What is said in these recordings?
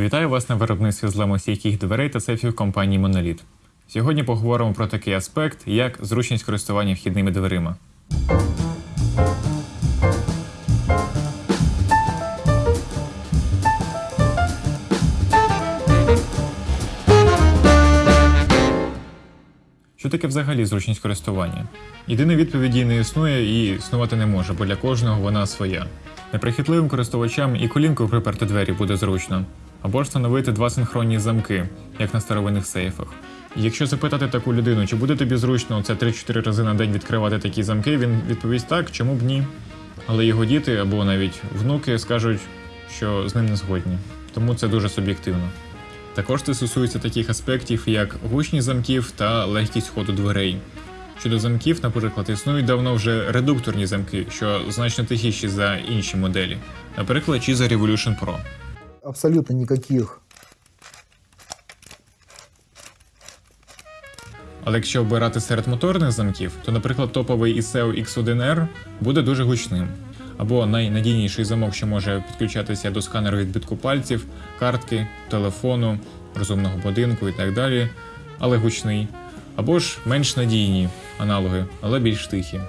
Вітаю вас на виробництві зламостійких дверей та сейфів компанії Monolith. Сьогодні поговоримо про такий аспект, як зручність користування вхідними дверима. Що таке взагалі зручність користування? Єдиної відповіді не існує і існувати не може, бо для кожного вона своя. Неприхитливим користувачам і колінкою приперти двері буде зручно, або ж встановити два синхронні замки, як на старовинних сейфах. Якщо запитати таку людину, чи буде тобі зручно це 3-4 рази на день відкривати такі замки, він відповість так, чому б ні. Але його діти або навіть внуки скажуть, що з ним не згодні. Тому це дуже суб'єктивно. Також це стосується таких аспектів, як гучність замків та легкість ходу дверей. Щодо замків, наприклад, існують давно вже редукторні замки, що значно тихіші за інші моделі, наприклад, чи Revolution Pro. Абсолютно никаких Але якщо обирати серед моторних замків, то, наприклад, топовий ISEO X1R буде дуже гучним. Або найнадійніший замок, що може підключатися до сканеру відбитку пальців, картки, телефону, розумного будинку і так далі, але гучний. Або ж менш надійні аналоги, але більш тихі.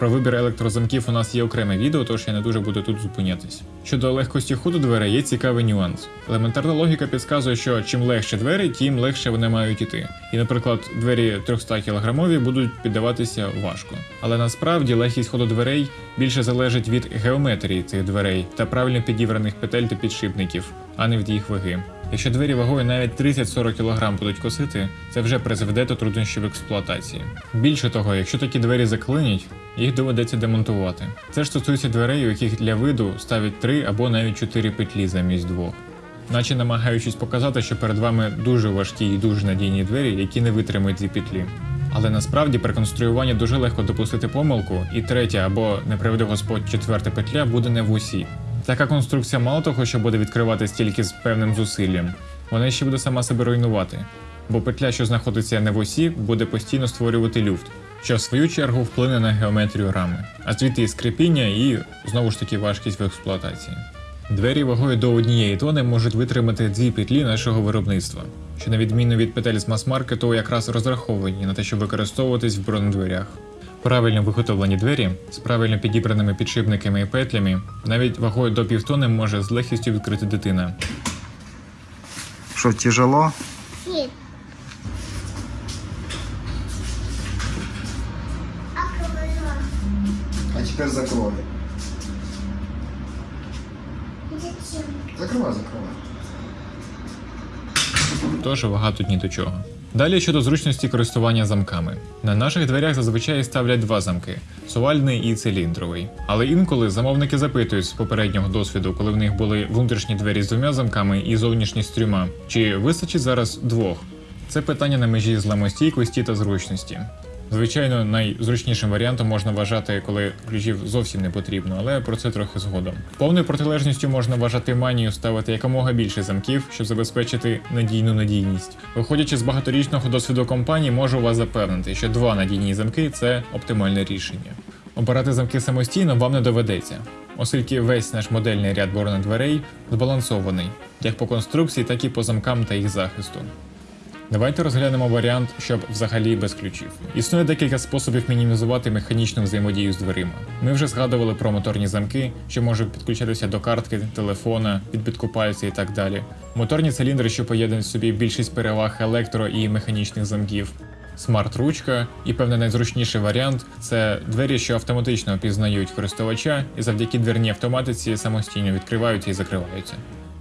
Про вибір електрозамків у нас є окреме відео, тож я не дуже буду тут зупинятись. Щодо легкості ходу дверей є цікавий нюанс. Елементарна логіка підказує, що чим легше двері, тим легше вони мають іти. І, наприклад, двері 300 кілограмові будуть піддаватися важко. Але насправді легкість ходу дверей більше залежить від геометрії цих дверей та правильно підібраних петель та підшипників, а не від їх ваги. Якщо двері вагою навіть 30-40 кг будуть косити, це вже призведе до труднощів експлуатації. Більше того, якщо такі двері заклинять, їх доведеться демонтувати. Це ж стосується дверей, у яких для виду ставлять 3 або навіть 4 петлі замість двох. Наче намагаючись показати, що перед вами дуже важкі і дуже надійні двері, які не витримають ці петлі. Але насправді при конструюванні дуже легко допустити помилку, і третя або не приведе Господь четверта петля буде не в усі. Така конструкція мало того, що буде відкриватись тільки з певним зусиллям, вона ще буде сама себе руйнувати. Бо петля, що знаходиться не в осі, буде постійно створювати люфт, що в свою чергу вплине на геометрію рами, а звідти і скрипіння і знову ж таки важкість в експлуатації. Двері вагою до однієї тони можуть витримати дві петлі нашого виробництва, що на відміну від петель з мас-маркету якраз розраховані на те, щоб використовуватись в бронедверях. Правильно виготовлені двері з правильно підібраними підшипниками і петлями навіть вагою до півтони може з легкістю відкрити дитина. Что, тяжело? Нет. Акварель. А теперь закрой. Зачем? Закрывай, закрывай. Тож вага тут ні до чого. Далі щодо зручності користування замками. На наших дверях зазвичай ставлять два замки сувальний і циліндровий. Але інколи замовники запитують з попереднього досвіду, коли в них були внутрішні двері з двома замками і зовнішні з трьома, чи вистачить зараз двох. Це питання на межі зламостійкості та зручності. Звичайно, найзручнішим варіантом можна вважати, коли ключів зовсім не потрібно, але про це трохи згодом. Повною протилежністю можна вважати манію ставити якомога більше замків, щоб забезпечити надійну надійність. Виходячи з багаторічного досвіду компанії, можу вас запевнити, що два надійні замки це оптимальне рішення. Обирати замки самостійно вам не доведеться, оскільки весь наш модельний ряд бронедверей збалансований як по конструкції, так і по замкам та їх захисту. Давайте розглянемо варіант, щоб взагалі без ключів. Існує декілька способів мінімізувати механічну взаємодію з дверима. Ми вже згадували про моторні замки, що можуть підключатися до картки, телефона, відбитку пальця і так далі. Моторні циліндри, що поєднують собі більшість переваг електро і механічних замків. Смарт-ручка і певний найзручніший варіант це двері, що автоматично опізнають користувача і завдяки дверній автоматиці самостійно відкриваються і закриваються.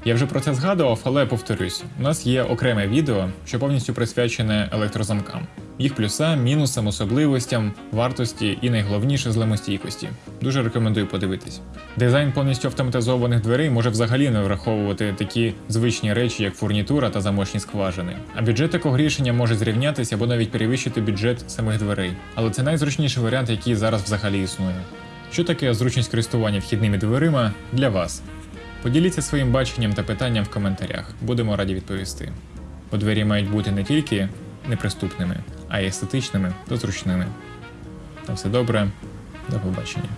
Я вже про це згадував, але повторюсь, у нас є окреме відео, що повністю присвячене електрозамкам, їх плюсам, мінусам, особливостям, вартості і найголовніше зламостійкості. Дуже рекомендую подивитись. Дизайн повністю автоматизованих дверей може взагалі не враховувати такі звичні речі, як фурнітура та замочні скважини. А бюджет такого рішення може зрівнятися або навіть перевищити бюджет самих дверей. Але це найзручніший варіант, який зараз взагалі існує. Що таке зручність користування вхідними дверима для вас? Поділіться своїм баченням та питанням в коментарях, будемо раді відповісти. Бо двері мають бути не тільки неприступними, а й естетичними та зручними. На все добре, до побачення.